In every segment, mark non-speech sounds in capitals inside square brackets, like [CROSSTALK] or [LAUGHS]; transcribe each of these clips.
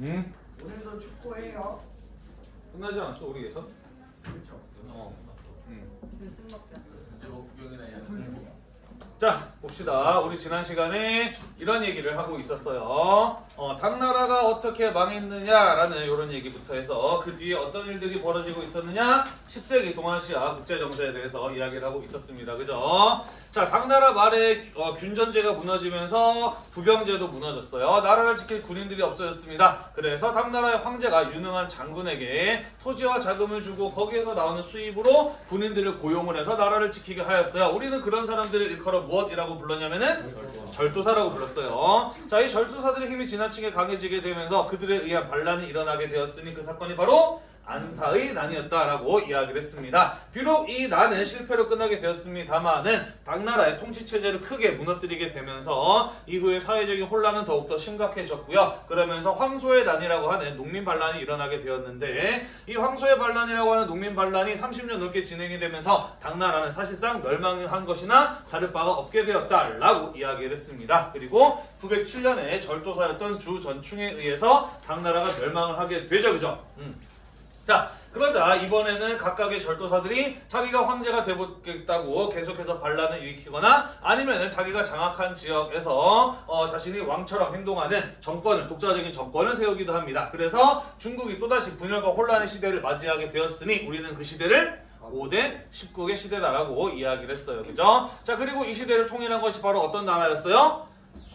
음? 오늘도 축구해요. 끝나지 않았어 우리 예선? 그렇죠. 어. 음. 이제 뭐 구경이나 해야 음. 자 봅시다 우리 지난 시간에 이런 얘기를 하고 있었어요 어, 당나라가 어떻게 망했느냐 라는 이런 얘기부터 해서 그 뒤에 어떤 일들이 벌어지고 있었느냐 10세기 동아시아 국제정세에 대해서 이야기를 하고 있었습니다 그죠 자 당나라 말에 어, 균전제가 무너지면서 부병제도 무너졌어요. 나라를 지킬 군인들이 없어졌습니다. 그래서 당나라의 황제가 유능한 장군에게 토지와 자금을 주고 거기에서 나오는 수입으로 군인들을 고용을 해서 나라를 지키게 하였어요. 우리는 그런 사람들을 일컬어 무엇이라고 불렀냐면은 절도사라고 불렀어요. 자, 이 절도사들의 힘이 지나치게 강해지게 되면서 그들에 의한 반란이 일어나게 되었으니 그 사건이 바로 안사의 난이었다라고 이야기를 했습니다. 비록 이 난은 실패로 끝나게 되었습니다만은 당나라의 통치 체제를 크게 무너뜨리게 되면서 이후에 사회적인 혼란은 더욱더 심각해졌고요. 그러면서 황소의 난이라고 하는 농민 반란이 일어나게 되었는데 이 황소의 반란이라고 하는 농민 반란이 30년 넘게 진행이 되면서 당나라는 사실상 멸망한 것이나 다를 바가 없게 되었다라고 이야기를 했습니다. 그리고 907년에 절도사였던 주 전충에 의해서 당나라가 멸망을 하게 되죠. 그죠? 음. 자 그러자 이번에는 각각의 절도사들이 자기가 황제가 되겠다고 계속해서 반란을 일으키거나 아니면은 자기가 장악한 지역에서 어, 자신이 왕처럼 행동하는 정권을 독자적인 정권을 세우기도 합니다. 그래서 중국이 또다시 분열과 혼란의 시대를 맞이하게 되었으니 우리는 그 시대를 5대 19의 시대다라고 이야기를 했어요. 그죠? 자 그리고 이 시대를 통일한 것이 바로 어떤 나라였어요?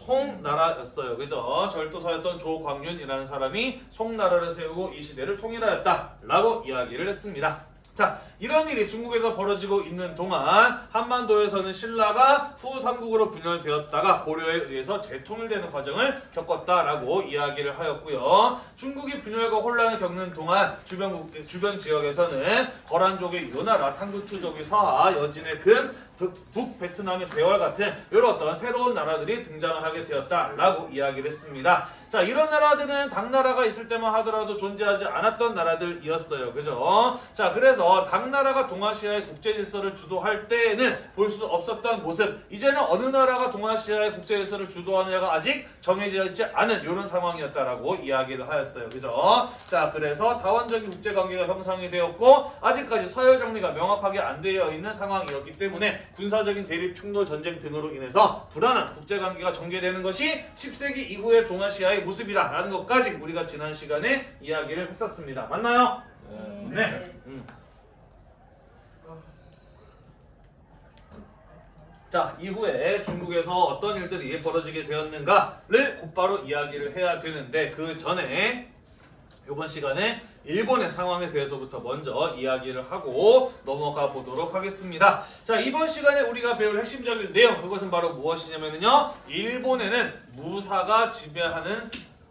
송나라였어요. 그죠? 절도사였던 조광윤이라는 사람이 송나라를 세우고 이 시대를 통일하였다 라고 이야기를 했습니다. 자, 이런 일이 중국에서 벌어지고 있는 동안 한반도에서는 신라가 후삼국으로 분열되었다가 고려에 의해서 재통일되는 과정을 겪었다라고 이야기를 하였고요. 중국이 분열과 혼란을 겪는 동안 주변, 국- 주변 지역에서는 거란족의 요나라, 탕구투족의 서하, 여진의 금, 북, 북베트남의 대월 같은 이런 새로운 나라들이 등장을 하게 되었다라고 이야기를 했습니다. 자, 이런 나라들은 당나라가 있을 때만 하더라도 존재하지 않았던 나라들이었어요. 그죠? 자, 그래서 당나라가 동아시아의 국제 질서를 주도할 때에는 볼 수 없었던 모습. 이제는 어느 나라가 동아시아의 국제 질서를 주도하느냐가 아직 정해져 있지 않은 이런 상황이었다라고 이야기를 하였어요. 그죠? 자, 그래서 다원적인 국제 관계가 형성이 되었고 아직까지 서열 정리가 명확하게 안 되어 있는 상황이었기 때문에 군사적인 대립, 충돌, 전쟁 등으로 인해서 불안한 국제 관계가 전개되는 것이 10세기 이후의 동아시아의 모습이다 라는 것까지 우리가 지난 시간에 이야기를 했었습니다. 맞나요? 네. 음. 자, 이후에 중국에서 어떤 일들이 벌어지게 되었는가를 곧바로 이야기를 해야 되는데 그 전에 이번 시간에 일본의 상황에 대해서부터 먼저 이야기를 하고 넘어가 보도록 하겠습니다. 자, 이번 시간에 우리가 배울 핵심적인 내용 그것은 바로 무엇이냐면요. 일본에는 무사가 지배하는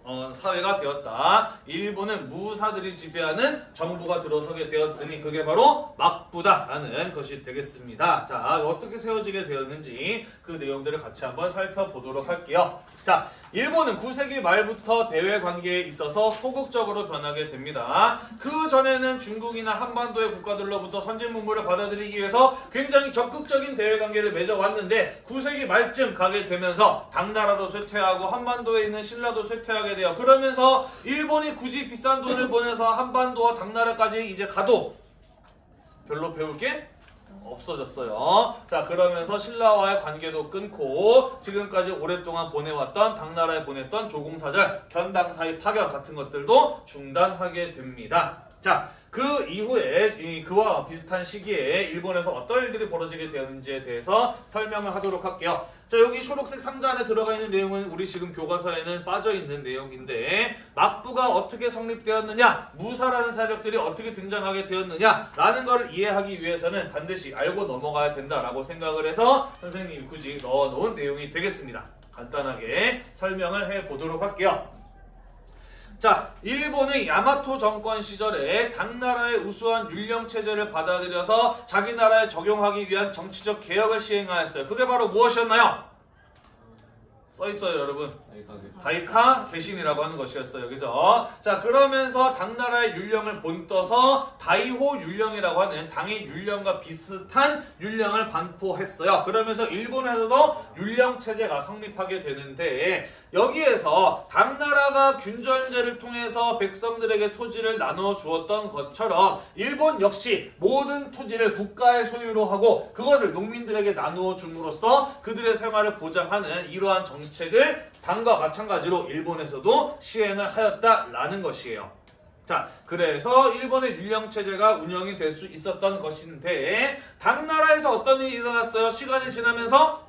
어, 사회가 되었다. 일본은 무사들이 지배하는 정부가 들어서게 되었으니 그게 바로 막부다라는 것이 되겠습니다. 자, 어떻게 세워지게 되었는지 그 내용들을 같이 한번 살펴보도록 할게요. 자, 일본은 9세기 말부터 대외 관계에 있어서 소극적으로 변하게 됩니다. 그 전에는 중국이나 한반도의 국가들로부터 선진 문물을 받아들이기 위해서 굉장히 적극적인 대외 관계를 맺어왔는데 9세기 말쯤 가게 되면서 당나라도 쇠퇴하고 한반도에 있는 신라도 쇠퇴하게 돼요. 그러면서 일본이 굳이 비싼 돈을 보내서 한반도와 당나라까지 이제 가도 별로 배울 게 없어졌어요. 자 그러면서 신라와의 관계도 끊고 지금까지 오랫동안 보내왔던 당나라에 보냈던 조공사절, 견당사의 파견 같은 것들도 중단하게 됩니다. 자. 그 이후에 이 그와 비슷한 시기에 일본에서 어떤 일들이 벌어지게 되었는지에 대해서 설명을 하도록 할게요. 자 여기 초록색 상자 안에 들어가 있는 내용은 우리 지금 교과서에는 빠져 있는 내용인데 막부가 어떻게 성립되었느냐 무사라는 세력들이 어떻게 등장하게 되었느냐 라는 것을 이해하기 위해서는 반드시 알고 넘어가야 된다라고 생각을 해서 선생님이 굳이 넣어놓은 내용이 되겠습니다. 간단하게 설명을 해보도록 할게요. 자, 일본의 야마토 정권 시절에 당나라의 우수한 율령 체제를 받아들여서 자기 나라에 적용하기 위한 정치적 개혁을 시행하였어요. 그게 바로 무엇이었나요? 써 있어요, 여러분. 다이카 개신이라고 하는 것이었어요. 그죠? 자, 그러면서 당나라의 율령을 본떠서 다이호 율령이라고 하는 당의 율령과 비슷한 율령을 반포했어요. 그러면서 일본에서도 율령 체제가 성립하게 되는데 여기에서 당나라가 균전제를 통해서 백성들에게 토지를 나눠 주었던 것처럼 일본 역시 모든 토지를 국가의 소유로 하고 그것을 농민들에게 나누어 줌으로써 그들의 생활을 보장하는 이러한 정 책을 당과 마찬가지로 일본에서도 시행을 하였다라는 것이에요. 자, 그래서 일본의 율령 체제가 운영이 될 수 있었던 것인데 당나라에서 어떤 일이 일어났어요? 시간이 지나면서.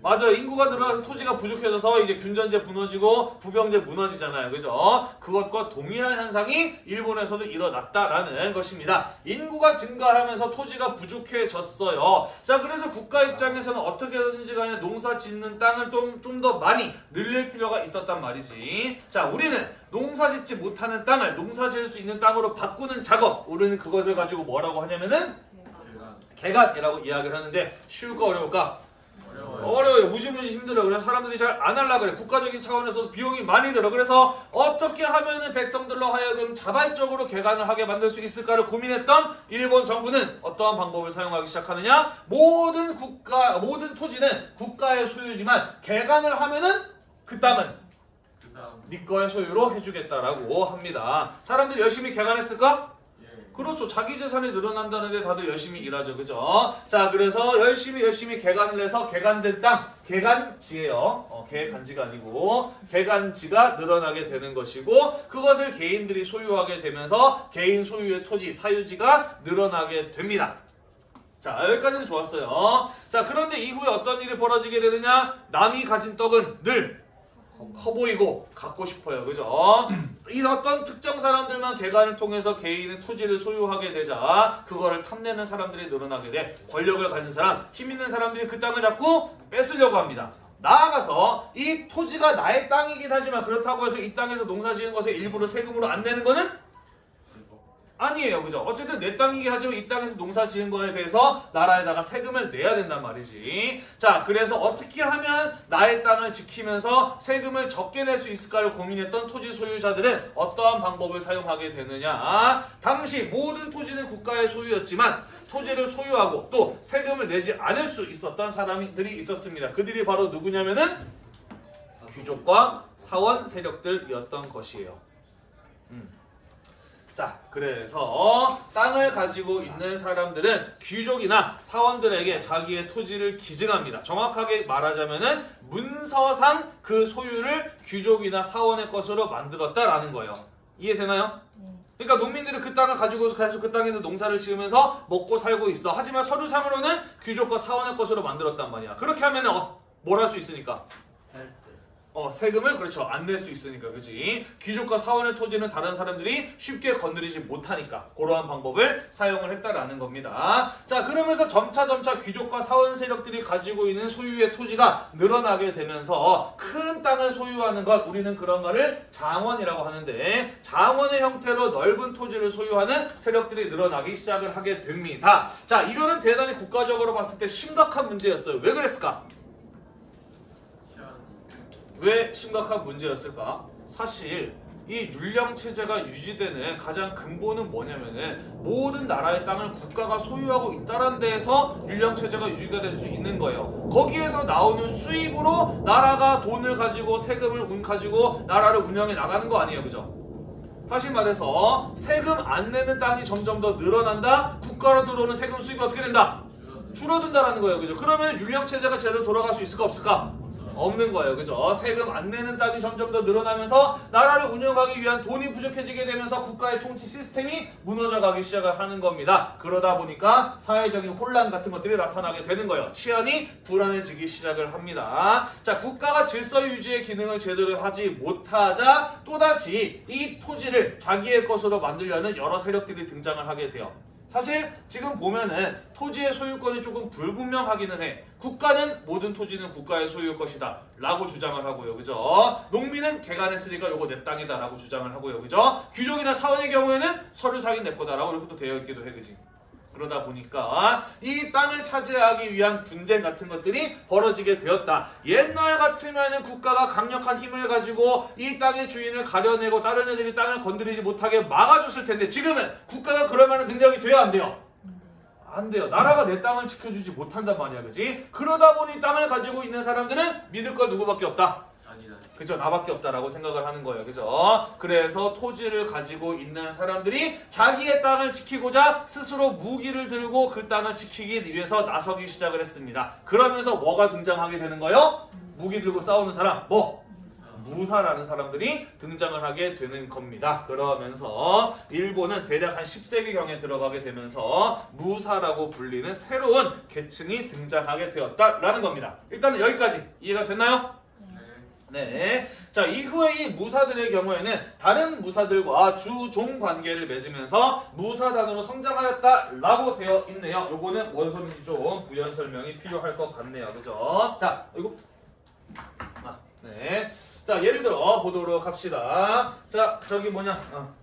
맞아. 인구가 늘어나서 토지가 부족해져서 이제 균전제 무너지고 부병제 무너지잖아요. 그죠? 그것과 동일한 현상이 일본에서도 일어났다라는 것입니다. 인구가 증가하면서 토지가 부족해졌어요. 자 그래서 국가 입장에서는 어떻게든지 간에 농사 짓는 땅을 좀 좀 더 많이 늘릴 필요가 있었단 말이지. 자 우리는 농사 짓지 못하는 땅을 농사 지을 수 있는 땅으로 바꾸는 작업. 우리는 그것을 가지고 뭐라고 하냐면은. 개간이라고 이야기를 하는데 쉬울까 어려울까 어려워요. 무지무지 힘들어. 그래서 사람들이 잘 안 하려 그래. 국가적인 차원에서도 비용이 많이 들어. 그래서 어떻게 하면은 백성들로 하여금 자발적으로 개간을 하게 만들 수 있을까를 고민했던 일본 정부는 어떠한 방법을 사용하기 시작하느냐? 모든 국가, 모든 토지는 국가의 소유지만 개간을 하면은 그 땅은 그. 네 거의 소유로 해주겠다라고 합니다. 사람들이 열심히 개간했을까? 예. 그렇죠. 자기 재산이 늘어난다는데 다들 열심히 일하죠. 그죠? 자, 그래서 열심히 열심히 개간을 해서 개간된 땅, 개간지예요. 어, 개간지가 아니고 개간지가 늘어나게 되는 것이고 그것을 개인들이 소유하게 되면서 개인 소유의 토지, 사유지가 늘어나게 됩니다. 자, 여기까지는 좋았어요. 자, 그런데 이후에 어떤 일이 벌어지게 되느냐? 남이 가진 떡은 늘 커 보이고 갖고 싶어요. 그죠? [CLEARS THROAT] 이 어떤 특정 사람들만 개간을 통해서 개인의 토지를 소유하게 되자 그거를 탐내는 사람들이 늘어나게 돼 권력을 가진 사람, 힘 있는 사람들이 그 땅을 자꾸 뺏으려고 합니다. 나아가서 이 토지가 나의 땅이긴 하지만 그렇다고 해서 이 땅에서 농사 지은 것에 일부러 세금으로 안 내는 거는 아니에요. 그죠? 어쨌든 내 땅이긴 하지만 이 땅에서 농사 지은 거에 대해서 나라에다가 세금을 내야 된단 말이지. 자, 그래서 어떻게 하면 나의 땅을 지키면서 세금을 적게 낼 수 있을까를 고민했던 토지 소유자들은 어떠한 방법을 사용하게 되느냐. 당시 모든 토지는 국가의 소유였지만 토지를 소유하고 또 세금을 내지 않을 수 있었던 사람들이 있었습니다. 그들이 바로 누구냐면은 귀족과 사원 세력들이었던 것이에요. 음. 자, 그래서 땅을 가지고 있는 사람들은 귀족이나 사원들에게 자기의 토지를 기증합니다. 정확하게 말하자면은 문서상 그 소유를 귀족이나 사원의 것으로 만들었다라는 거예요. 이해되나요? 그러니까 농민들은 그 땅을 가지고 계속 그 땅에서 농사를 지으면서 먹고 살고 있어. 하지만 서류상으로는 귀족과 사원의 것으로 만들었단 말이야. 그렇게 하면은 어, 뭘 할 수 있으니까? 어, 세금을 그렇죠. 안 낼 수 있으니까. 그지? 귀족과 사원의 토지는 다른 사람들이 쉽게 건드리지 못하니까 그러한 방법을 사용을 했다라는 겁니다. 자, 그러면서 점차 점차 귀족과 사원 세력들이 가지고 있는 소유의 토지가 늘어나게 되면서 큰 땅을 소유하는 것 우리는 그런 거를 장원이라고 하는데 장원의 형태로 넓은 토지를 소유하는 세력들이 늘어나기 시작을 하게 됩니다. 자, 이거는 대단히 국가적으로 봤을 때 심각한 문제였어요. 왜 그랬을까? 왜 심각한 문제였을까? 사실 이 율령 체제가 유지되는 가장 근본은 뭐냐면은 모든 나라의 땅을 국가가 소유하고 있다는 데에서 율령 체제가 유지가 될 수 있는 거예요. 거기에서 나오는 수입으로 나라가 돈을 가지고 세금을 운 가지고 나라를 운영해 나가는 거 아니에요, 그죠? 다시 말해서 세금 안 내는 땅이 점점 더 늘어난다. 국가로 들어오는 세금 수입이 어떻게 된다? 줄어든다라는 거예요. 그죠? 그러면 율령 체제가 제대로 돌아갈 수 있을까 없을까? 없는 거예요. 그죠? 세금 안 내는 땅이 점점 더 늘어나면서 나라를 운영하기 위한 돈이 부족해지게 되면서 국가의 통치 시스템이 무너져 가기 시작을 하는 겁니다. 그러다 보니까 사회적인 혼란 같은 것들이 나타나게 되는 거예요. 치안이 불안해지기 시작을 합니다. 자, 국가가 질서 유지의 기능을 제대로 하지 못하자 또다시 이 토지를 자기의 것으로 만들려는 여러 세력들이 등장을 하게 돼요. 사실 지금 보면은 토지의 소유권이 조금 불분명하기는 해. 국가는 모든 토지는 국가의 소유일 것이다 라고 주장을 하고요. 그죠? 농민은 개간했으니까 요거 내 땅이다 라고 주장을 하고요. 그죠? 귀족이나 사원의 경우에는 서류상이 내 거다 라고 이렇게 또 되어 있기도 해. 그지? 그러다 보니까 이 땅을 차지하기 위한 분쟁 같은 것들이 벌어지게 되었다. 옛날 같으면은 국가가 강력한 힘을 가지고 이 땅의 주인을 가려내고 다른 애들이 땅을 건드리지 못하게 막아줬을 텐데 지금은 국가가 그럴 만한 능력이 돼야 안 돼요. 안 돼요. 나라가 내 땅을 지켜주지 못한단 말이야, 그지? 그러다 보니 땅을 가지고 있는 사람들은 믿을 거 누구밖에 없다. 그죠? 나밖에 없다라고 생각을 하는 거예요. 그죠? 그래서 토지를 가지고 있는 사람들이 자기의 땅을 지키고자 스스로 무기를 들고 그 땅을 지키기 위해서 나서기 시작을 했습니다. 그러면서 뭐가 등장하게 되는 거예요? 무기 들고 싸우는 사람, 뭐? 무사라는 사람들이 등장을 하게 되는 겁니다. 그러면서 일본은 대략 한 10세기경에 들어가게 되면서 무사라고 불리는 새로운 계층이 등장하게 되었다라는 겁니다. 일단은 여기까지 이해가 됐나요? 네. 네. 자, 이후에 이 무사들의 경우에는 다른 무사들과 주종 관계를 맺으면서 무사단으로 성장하였다라고 되어 있네요. 요거는 원소인지 좀 부연 설명이 필요할 것 같네요. 그죠? 자, 이거. 아, 네. 자, 예를 들어 보도록 합시다. 자, 저기 뭐냐. 어.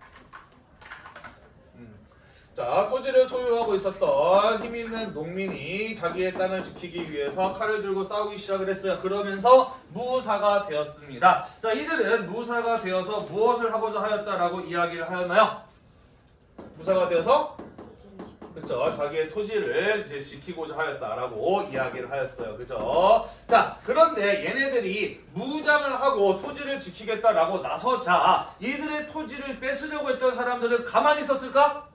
음. 자, 토지를 소유하고 있었던 힘 있는 농민이 자기의 땅을 지키기 위해서 칼을 들고 싸우기 시작을 했어요. 그러면서 무사가 되었습니다. 자, 이들은 무사가 되어서 무엇을 하고자 하였다라고 이야기를 하였나요? 무사가 되어서 그렇죠. 자기의 토지를 이제 지키고자 하였다라고 이야기를 하였어요. 그죠? 자, 그런데 얘네들이 무장을 하고 토지를 지키겠다라고 나서자 이들의 토지를 뺏으려고 했던 사람들은 가만히 있었을까?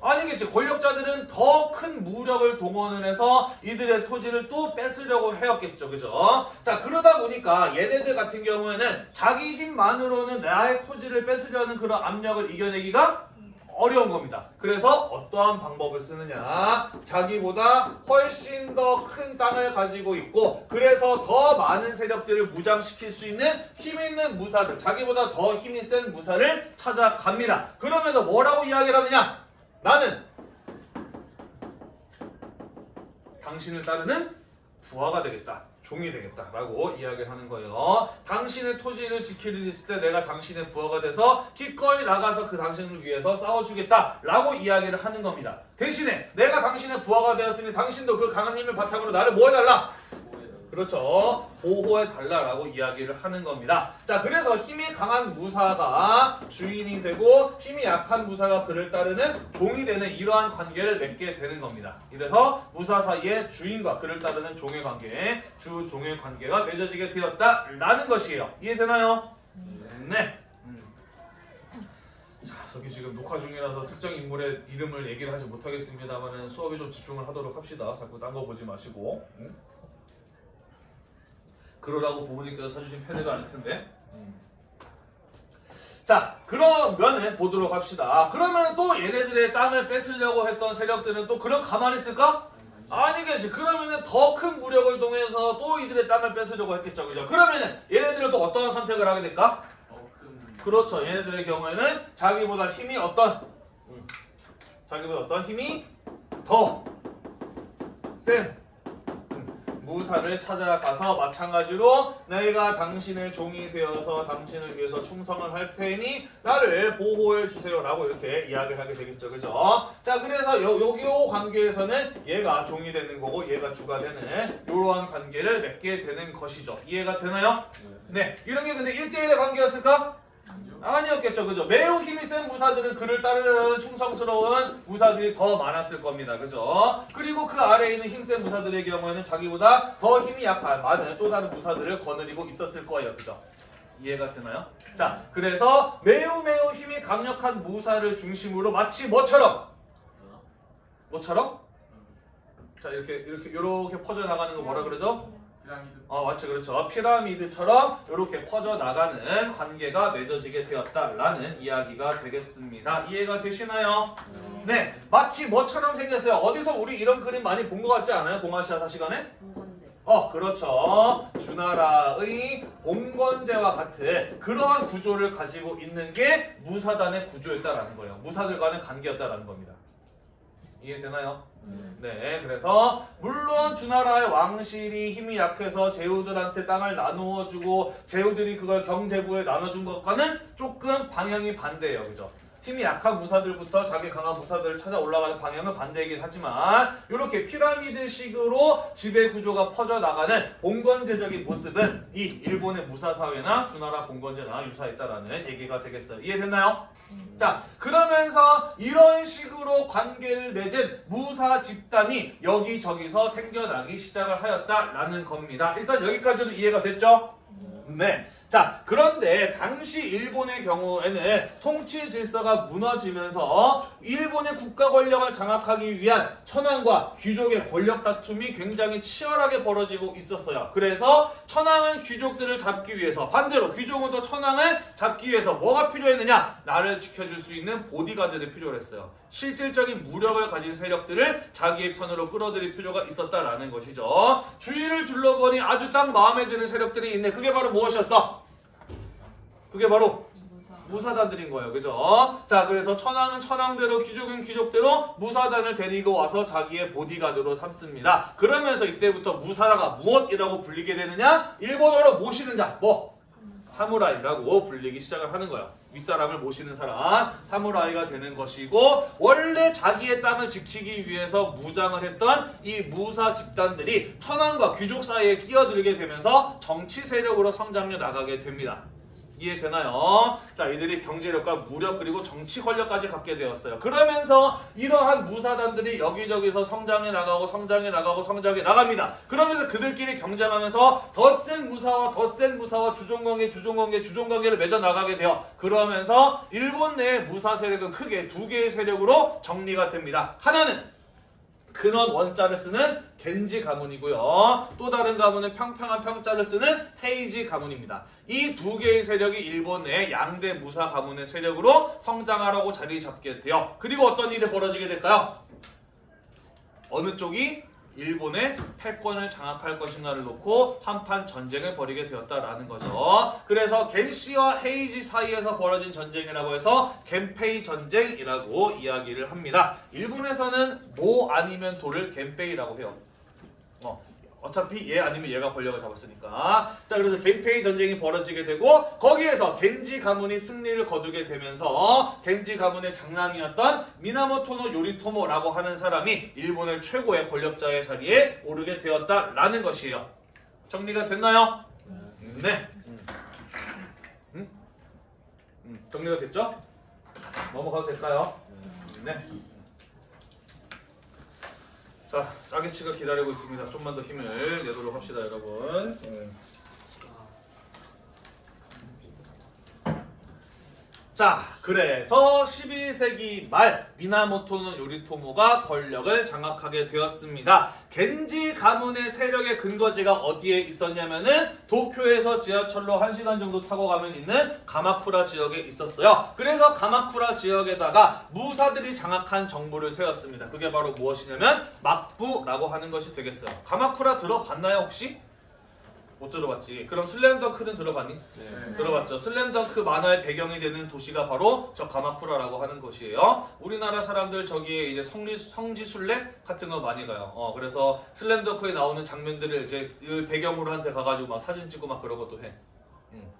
아니겠지. 권력자들은 더 큰 무력을 동원을 해서 이들의 토지를 또 뺏으려고 해왔겠죠. 그죠? 자, 그러다 보니까 얘네들 같은 경우에는 자기 힘만으로는 나의 토지를 뺏으려는 그런 압력을 이겨내기가 어려운 겁니다. 그래서 어떠한 방법을 쓰느냐? 자기보다 훨씬 더 큰 땅을 가지고 있고 그래서 더 많은 세력들을 무장시킬 수 있는 힘 있는 무사들, 자기보다 더 힘이 센 무사를 찾아갑니다. 그러면서 뭐라고 이야기를 하느냐? 나는 당신을 따르는 부하가 되겠다. 종이 되겠다 라고 이야기를 하는 거예요. 당신의 토지를 일 있을 때 내가 당신의 부하가 돼서 기꺼이 나가서 그 당신을 위해서 싸워주겠다 라고 이야기를 하는 겁니다. 대신에 내가 당신의 부하가 되었으니 당신도 그 강한 힘을 바탕으로 나를 뭐 해달라? 그렇죠. 보호해달라라고 이야기를 하는 겁니다. 자, 그래서 힘이 강한 무사가 주인이 되고 힘이 약한 무사가 그를 따르는 종이 되는 이러한 관계를 맺게 되는 겁니다. 이래서 무사 사이에 주인과 그를 따르는 종의 관계, 주 종의 관계가 맺어지게 되었다라는 것이에요. 이해되나요? 네. 음. 자, 저기 지금 녹화 중이라서 특정 인물의 이름을 얘기를 하지 못하겠습니다만은 수업에 좀 집중을 하도록 합시다. 자꾸 딴 거 보지 마시고. 응? 그러라고 부모님께서 사주신 패드가 아닐 텐데. 자, 그러면은 보도록 합시다. 그러면 또 얘네들의 땅을 뺏으려고 했던 세력들은 또 그럼 가만히 있을까? 아니겠지. 그러면은 더 큰 무력을 동해서 또 이들의 땅을 뺏으려고 했겠죠. 그죠? 그러면은 얘네들은 또 어떤 선택을 하게 될까? 더큰 그렇죠. 얘네들의 경우에는 자기보다 힘이 어떤 음, 자기보다 어떤 힘이 더센 음, 무사를 찾아가서 마찬가지로 내가 당신의 종이 되어서 당신을 위해서 충성을 할 테니 나를 보호해 주세요라고 이렇게 이야기를 하게 되겠죠. 그죠? 자, 그래서 요, 여기 요 관계에서는 얘가 종이 되는 거고 얘가 주가 되는 이러한 관계를 맺게 되는 것이죠. 이해가 되나요? 네. 이런 게 근데 1대1의 관계였을까? 아니었겠죠, 그죠? 매우 힘이 센 무사들은 그를 따르는 충성스러운 무사들이 더 많았을 겁니다, 그죠? 그리고 그 아래에 있는 힘센 무사들의 경우에는 자기보다 더 힘이 약한 많은 또 다른 무사들을 거느리고 있었을 거예요, 그죠? 이해가 되나요? 자, 그래서 매우 매우 힘이 강력한 무사를 중심으로 마치 뭐처럼? 뭐처럼? 자, 이렇게 이렇게 이렇게 퍼져 나가는 거 뭐라 그러죠? 피라미드. 어, 맞죠. 그렇죠. 피라미드처럼 이렇게 퍼져나가는 관계가 맺어지게 되었다라는 이야기가 되겠습니다. 이해가 되시나요? 네. 마치 뭐처럼 생겼어요. 어디서 우리 이런 그림 많이 본 것 같지 않아요? 동아시아사 시간에? 어, 그렇죠. 주나라의 봉건제와 같은 그러한 구조를 가지고 있는 게 무사단의 구조였다라는 거예요. 무사들과는 관계였다라는 겁니다. 이해되나요? 네, 그래서 물론 주나라의 왕실이 힘이 약해서 제후들한테 땅을 나누어 주고 제후들이 그걸 경대부에 나눠준 것과는 조금 방향이 반대예요, 그죠? 힘이 약한 무사들부터 자기 강한 무사들을 찾아 올라가는 방향은 반대이긴 하지만 이렇게 피라미드식으로 지배 구조가 퍼져 나가는 봉건제적인 모습은 이 일본의 무사 사회나 주나라 봉건제나 유사했다라는 얘기가 되겠어요. 이해됐나요? 자, 그러면서 이런 식으로 관계를 맺은 무사 집단이 여기저기서 생겨나기 시작을 하였다라는 겁니다. 일단 여기까지도 이해가 됐죠? 네. 자, 그런데 당시 일본의 경우에는 통치 질서가 무너지면서 일본의 국가 권력을 장악하기 위한 천황과 귀족의 권력 다툼이 굉장히 치열하게 벌어지고 있었어요. 그래서 천황은 귀족들을 잡기 위해서 반대로 귀족은 또 천황을 잡기 위해서 뭐가 필요했느냐? 나를 지켜줄 수 있는 보디가드를 필요로 했어요. 실질적인 무력을 가진 세력들을 자기의 편으로 끌어들일 필요가 있었다라는 것이죠. 주위를 둘러보니 아주 딱 마음에 드는 세력들이 있네. 그게 바로 무엇이었어? 그게 바로 무사단들인 거예요. 그죠? 자, 그래서 천황은 천황대로, 귀족은 귀족대로 무사단을 데리고 와서 자기의 보디가드로 삼습니다. 그러면서 이때부터 무사라가 무엇이라고 불리게 되느냐? 일본어로 모시는 자, 뭐? 사무라이라고 불리기 시작을 하는 거예요. 윗사람을 모시는 사람, 사무라이가 되는 것이고, 원래 자기의 땅을 지키기 위해서 무장을 했던 이 무사 집단들이 천황과 귀족 사이에 끼어들게 되면서 정치 세력으로 성장해 나가게 됩니다. 이해되나요? 자, 이들이 경제력과 무력 그리고 정치 권력까지 갖게 되었어요. 그러면서 이러한 무사단들이 여기저기서 성장해 나가고 성장해 나가고 성장해 나갑니다. 그러면서 그들끼리 경쟁하면서 더 센 무사와 더 센 무사와 주종관계 주종관계 주종관계를 맺어 나가게 돼요. 그러면서 일본 내 무사 세력은 크게 두 개의 세력으로 정리가 됩니다. 하나는 근원 원자를 쓰는 겐지 가문이고요. 또 다른 가문은 평평한 평자를 쓰는 헤이지 가문입니다. 이 두 개의 세력이 일본 내 양대 무사 가문의 세력으로 성장하라고 자리 잡게 돼요. 그리고 어떤 일이 벌어지게 될까요? 어느 쪽이 일본의 패권을 장악할 것인가를 놓고 한판 전쟁을 벌이게 되었다라는 거죠. 그래서 겐시와 헤이지 사이에서 벌어진 전쟁이라고 해서 겐페이 전쟁이라고 이야기를 합니다. 일본에서는 모 아니면 도를 겐페이라고 해요. 어, 어차피 얘 아니면 얘가 권력을 잡았으니까. 자, 그래서 겐페이 전쟁이 벌어지게 되고 거기에서 겐지 가문이 승리를 거두게 되면서 겐지 가문의 장남이었던 미나모토노 요리토모라고 하는 사람이 일본의 최고의 권력자의 자리에 오르게 되었다라는 것이에요. 정리가 됐나요? 네. 음? 음, 정리가 됐죠? 넘어가도 될까요? 네. 자, 짜게치가 기다리고 있습니다. 좀만 더 힘을 내도록 합시다, 여러분. 자, 그래서 11세기 말 미나모토노 요리토모가 권력을 장악하게 되었습니다. 겐지 가문의 세력의 근거지가 어디에 있었냐면은 도쿄에서 지하철로 1시간 정도 타고 가면 있는 가마쿠라 지역에 있었어요. 그래서 가마쿠라 지역에다가 무사들이 장악한 정부를 세웠습니다. 그게 바로 무엇이냐면 막부라고 하는 것이 되겠어요. 가마쿠라 들어봤나요, 혹시? 못 들어봤지. 그럼 슬램덩크는 들어봤니? 네. 들어봤죠. 슬램덩크 만화의 배경이 되는 도시가 바로 저 가마쿠라라고 하는 곳이에요. 우리나라 사람들 저기에 이제 성리, 성지순례 같은 거 많이 가요. 어, 그래서 슬램덩크에 나오는 장면들을 이제 이 배경으로 한테 가가지고 막 사진 찍고 막 그러고도 해. 음.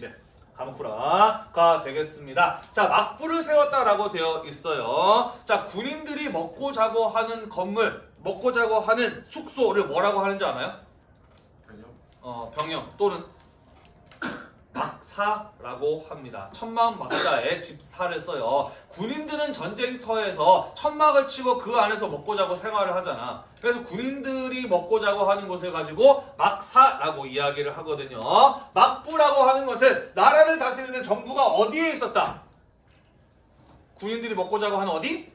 네. 가마쿠라가 되겠습니다. 자, 막부를 세웠다라고 되어 있어요. 자, 군인들이 먹고 자고 하는 건물, 먹고 자고 하는 숙소를 뭐라고 하는지 아나요? 어, 병영 또는 막사라고 합니다. 천막 막사에 집사를 써요. 군인들은 전쟁터에서 천막을 치고 그 안에서 먹고 자고 생활을 하잖아. 그래서 군인들이 먹고 자고 하는 곳을 가지고 막사라고 이야기를 하거든요. 막부라고 하는 것은 나라를 다스리는 정부가 어디에 있었다? 군인들이 먹고 자고 하는 어디?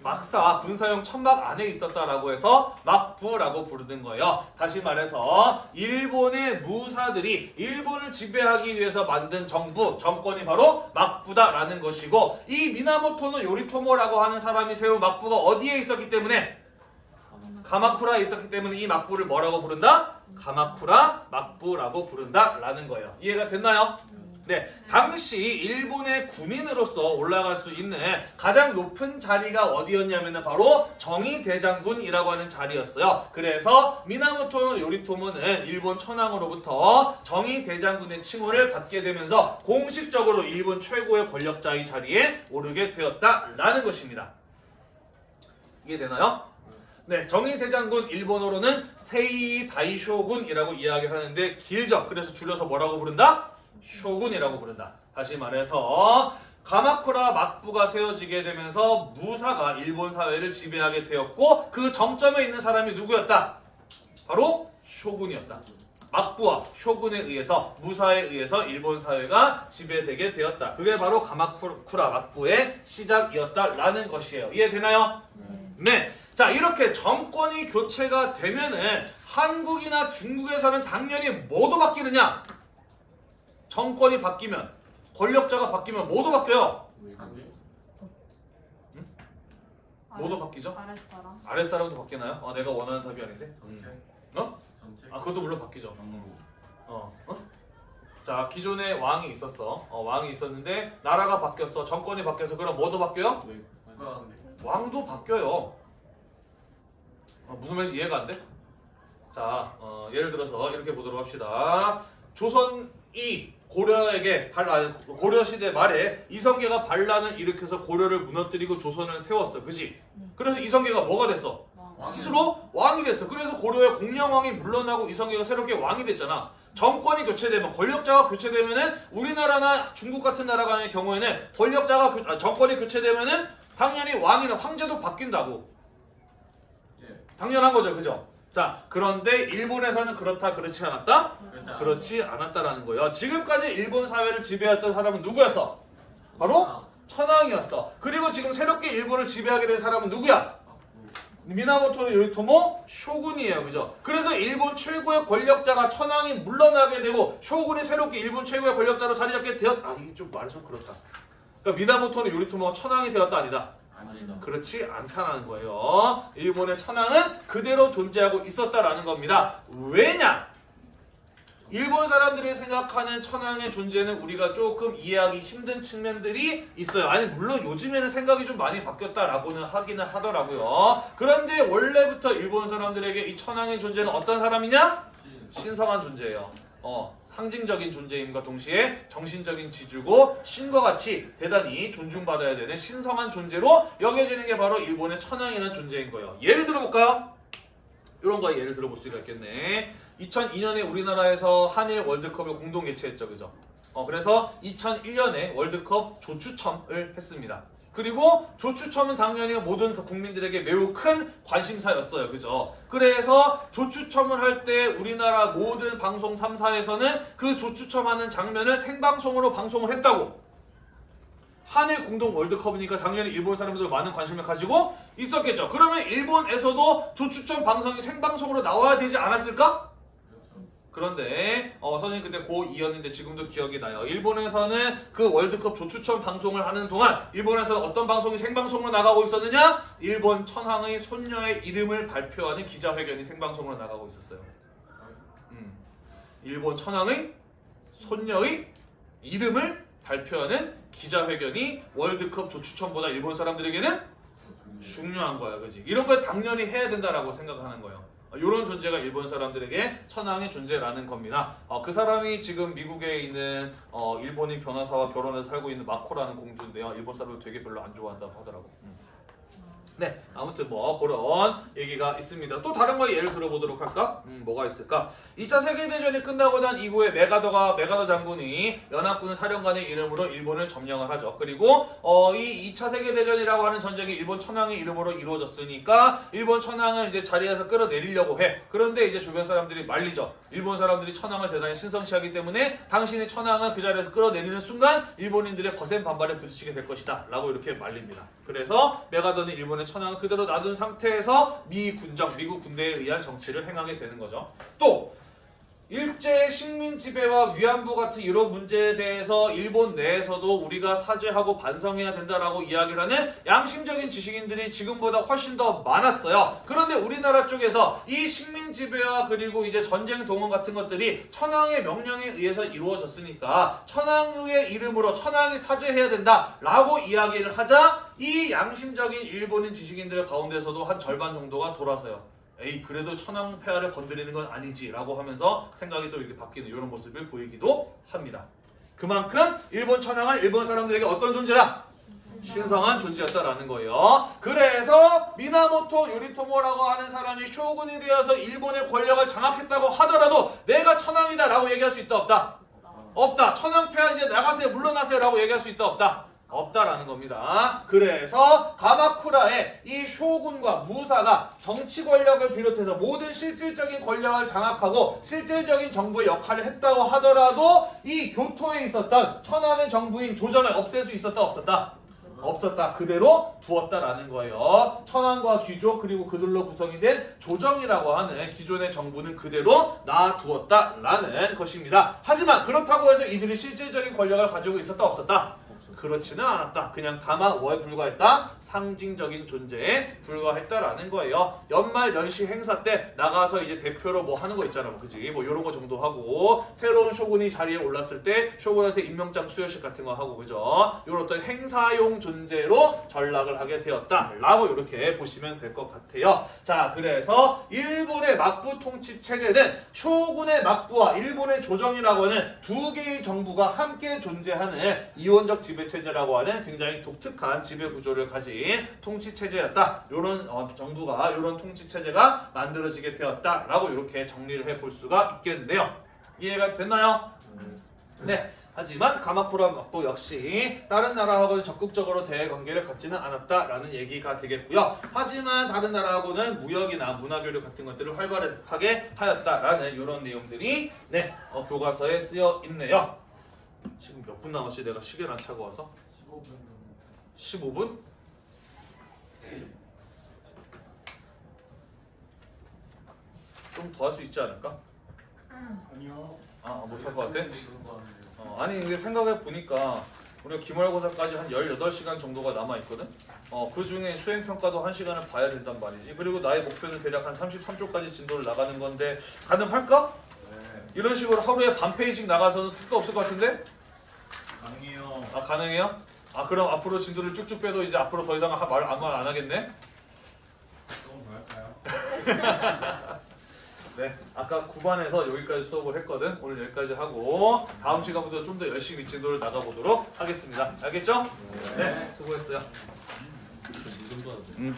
막사 군사용 천막 안에 있었다라고 해서 막부라고 부르는 거예요. 다시 말해서 일본의 무사들이 일본을 지배하기 위해서 만든 정부 정권이 바로 막부다라는 것이고 이 미나모토노 요리토모라고 하는 사람이 세운 막부가 어디에 있었기 때문에 가마쿠라에 있었기 때문에 이 막부를 뭐라고 부른다? 가마쿠라 막부라고 부른다라는 거예요. 이해가 됐나요? 네, 당시 일본의 군인으로서 올라갈 수 있는 가장 높은 자리가 어디였냐면은 바로 정의 대장군이라고 하는 자리였어요. 그래서 미나모토 요리토모는 일본 천황으로부터 정의 대장군의 칭호를 받게 되면서 공식적으로 일본 최고의 권력자의 자리에 오르게 되었다라는 것입니다. 이해되나요? 네, 정의 대장군 일본어로는 세이 다이쇼군이라고 이야기하는데 길죠. 그래서 줄여서 뭐라고 부른다? 쇼군이라고 부른다. 다시 말해서 가마쿠라 막부가 세워지게 되면서 무사가 일본 사회를 지배하게 되었고 그 정점에 있는 사람이 누구였다? 바로 쇼군이었다. 막부와 쇼군에 의해서 무사에 의해서 일본 사회가 지배되게 되었다. 그게 바로 가마쿠라 막부의 시작이었다라는 것이에요. 이해되나요? 네. 자, 이렇게 정권이 교체가 되면은 한국이나 중국에서는 당연히 뭐도 바뀌느냐? 정권이 바뀌면 권력자가 바뀌면 뭐도 바뀌어요? 뭐도 바뀌죠? 아랫사람. 아랫사람도 바뀌나요? 어, 내가 원하는 답이 아닌데? 전체? 어? 전체? 아, 그것도 물론 바뀌죠. 정부 어, 어? 자, 기존에 왕이 있었어. 어, 왕이 있었는데 나라가 바뀌었어. 정권이 바뀌어서 그럼 뭐도 바뀌어요? 국가관계 왕도 바뀌어요. 어, 무슨 말인지 이해가 안 돼? 자, 어, 예를 들어서 이렇게 보도록 합시다. 조선이 고려에게 발, 아니, 고려 시대 말에 이성계가 반란을 일으켜서 고려를 무너뜨리고 조선을 세웠어. 그지? 그래서 이성계가 뭐가 됐어? 왕. 왕. 스스로 왕이 됐어. 그래서 고려의 공양왕이 물러나고 이성계가 새롭게 왕이 됐잖아. 정권이 교체되면 권력자가 교체되면은 우리나라나 중국 같은 나라의 경우에는 권력자가 교- 아, 정권이 교체되면은 당연히 왕이나 황제도 바뀐다고. 예 당연한 거죠, 그죠? 자, 그런데 일본에서는 그렇다, 그렇지 않았다? 그렇지 않아. 그렇지 않았다라는 거예요. 지금까지 일본 사회를 지배했던 사람은 누구였어? 바로 아, 천황이었어. 그리고 지금 새롭게 일본을 지배하게 된 사람은 누구야? 미나모토 요리토모 쇼군이에요. 그죠? 그래서 일본 최고의 권력자가 천황이 물러나게 되고 쇼군이 새롭게 일본 최고의 권력자로 자리 잡게 되었 아, 이게 좀 말이 좀 그렇다. 그러니까 미나모토는 요리토모가 천황이 되었다 아니다. 그렇지 않다는 거예요. 일본의 천황은 그대로 존재하고 있었다라는 겁니다. 왜냐? 일본 사람들이 생각하는 천황의 존재는 우리가 조금 이해하기 힘든 측면들이 있어요. 아니 물론 요즘에는 생각이 좀 많이 바뀌었다라고는 하기는 하더라고요. 그런데 원래부터 일본 사람들에게 이 천황의 존재는 어떤 사람이냐? 신 신성한 존재예요. 어, 상징적인 존재임과 동시에 정신적인 지주고 신과 같이 대단히 존중받아야 되는 신성한 존재로 여겨지는 게 바로 일본의 천황이라는 존재인 거예요. 예를 들어볼까요? 이런 거 예를 들어볼 수가 있겠네. 2002년에 우리나라에서 한일 월드컵을 공동 개최했죠, 그죠? 어, 그래서 2001년에 월드컵 조추첨을 했습니다. 그리고 조추첨은 당연히 모든 그 국민들에게 매우 큰 관심사였어요. 그죠? 그래서 조추첨을 할 때 우리나라 모든 방송 3사에서는 그 조추첨하는 장면을 생방송으로 방송을 했다고. 한일 공동 월드컵이니까 당연히 일본 사람들 많은 관심을 가지고 있었겠죠. 그러면 일본에서도 조추첨 방송이 생방송으로 나와야 되지 않았을까? 그런데 어, 선생님 그때 고2였는데 지금도 기억이 나요. 일본에서는 그 월드컵 조추첨 방송을 하는 동안 일본에서는 어떤 방송이 생방송으로 나가고 있었느냐? 일본 천황의 손녀의 이름을 발표하는 기자회견이 생방송으로 나가고 있었어요. 음. 일본 천황의 손녀의 이름을 발표하는 기자회견이 월드컵 조추첨보다 일본 사람들에게는 중요한 거야, 그지? 이런 걸 당연히 해야 된다라고 생각하는 거예요. 이런 존재가 일본 사람들에게 천황의 존재라는 겁니다. 어, 그 사람이 지금 미국에 있는 어, 일본인 변호사와 결혼해서 살고 있는 마코라는 공주인데요. 일본 사람을 되게 별로 안 좋아한다고 하더라고. 음. 네, 아무튼 뭐 그런 얘기가 있습니다. 또 다른 거 예를 들어보도록 할까? 음, 뭐가 있을까? 2차 세계대전이 끝나고 난 이후에 메가더가 메가더 장군이 연합군 사령관의 이름으로 일본을 점령을 하죠. 그리고 어, 이 2차 세계대전이라고 하는 전쟁이 일본 천황의 이름으로 이루어졌으니까 일본 천황을 이제 자리에서 끌어내리려고 해. 그런데 이제 주변 사람들이 말리죠. 일본 사람들이 천황을 대단히 신성시하기 때문에 당신의 천황을 그 자리에서 끌어내리는 순간 일본인들의 거센 반발에 부딪히게 될 것이다. 라고 이렇게 말립니다. 그래서 메가더는 일본의 천황을 그대로 놔둔 상태에서 미 군정, 미국 군대에 의한 정치를 행하게 되는 거죠. 또 일제 식민 지배와 위안부 같은 이런 문제에 대해서 일본 내에서도 우리가 사죄하고 반성해야 된다라고 이야기를 하는 양심적인 지식인들이 지금보다 훨씬 더 많았어요. 그런데 우리나라 쪽에서 이 식민 지배와 그리고 이제 전쟁 동원 같은 것들이 천황의 명령에 의해서 이루어졌으니까 천황의 이름으로 천황이 사죄해야 된다라고 이야기를 하자 이 양심적인 일본인 지식인들 가운데서도 한 절반 정도가 돌아서요. 에이 그래도 천황 폐하를 건드리는 건 아니지 라고 하면서 생각이 또 이렇게 바뀌는 이런 모습을 보이기도 합니다. 그만큼 일본 천황은 일본 사람들에게 어떤 존재다? 신성한 존재였다라는 거예요. 그래서 미나모토 요리토모라고 하는 사람이 쇼군이 되어서 일본의 권력을 장악했다고 하더라도 내가 천황이다 라고 얘기할 수 있다 없다? 없다. 천황 폐하 이제 나가세요 물러나세요 라고 얘기할 수 있다 없다? 없다라는 겁니다. 그래서 가마쿠라의 이 쇼군과 무사가 정치 권력을 비롯해서 모든 실질적인 권력을 장악하고 실질적인 정부의 역할을 했다고 하더라도 이 교토에 있었던 천황의 정부인 조정을 없앨 수 있었다 없었다? 없었다. 그대로 두었다라는 거예요. 천황과 귀족 그리고 그들로 구성이 된 조정이라고 하는 기존의 정부는 그대로 놔두었다라는 것입니다. 하지만 그렇다고 해서 이들이 실질적인 권력을 가지고 있었다 없었다? 그렇지는 않았다. 그냥 다만 뭐에 불과했다? 상징적인 존재에 불과했다라는 거예요. 연말 연시 행사 때 나가서 이제 대표로 뭐 하는 거 있잖아. 뭐 그지? 뭐 이런 거 정도 하고 새로운 쇼군이 자리에 올랐을 때 쇼군한테 임명장 수여식 같은 거 하고 그죠? 이런 어떤 행사용 존재로 전락을 하게 되었다라고 이렇게 보시면 될 것 같아요. 자, 그래서 일본의 막부 통치 체제는 쇼군의 막부와 일본의 조정이라고 하는 두 개의 정부가 함께 존재하는 이원적 지배 체제라고 하는 굉장히 독특한 지배 구조를 가진 통치 체제였다. 이런 어, 정부가 이런 통치 체제가 만들어지게 되었다라고 이렇게 정리를 해 볼 수가 있겠네요. 이해가 됐나요? 네. 하지만 가마쿠라 막부 역시 다른 나라하고는 적극적으로 대외 관계를 갖지는 않았다라는 얘기가 되겠고요. 하지만 다른 나라하고는 무역이나 문화교류 같은 것들을 활발하게 하였다라는 이런 내용들이 네 어, 교과서에 쓰여 있네요. 지금 몇 분 남았지? 내가 시계를 안 차고 와서 15분 15분? 좀 더 할 수 있지 않을까? 아니요. 아 못할 것 같아? 같네요. 어, 아니 근데 생각해 보니까 우리가 기말고사까지 한 18시간 정도가 남아 있거든. 어, 그 중에 수행 평가도 1시간을 봐야 된단 말이지. 그리고 나의 목표는 대략 한 33초까지 진도를 나가는 건데 가능할까? 네 이런 식으로 하루에 반 페이지씩 나가서는 택도 없을 것 같은데? 가능해요 아 가능해요? 아 그럼 앞으로 진도를 쭉쭉 빼도 이제 앞으로 더 이상 말 아무 말 안 하겠네? 조금 더 할까요? [LAUGHS] 네, 아까 9반에서 여기까지 수업을 했거든. 오늘 여기까지 하고 다음 시간부터 좀 더 열심히 진도를 나가보도록 하겠습니다. 알겠죠? 네, 수고했어요. 이 정도 하죠. 음.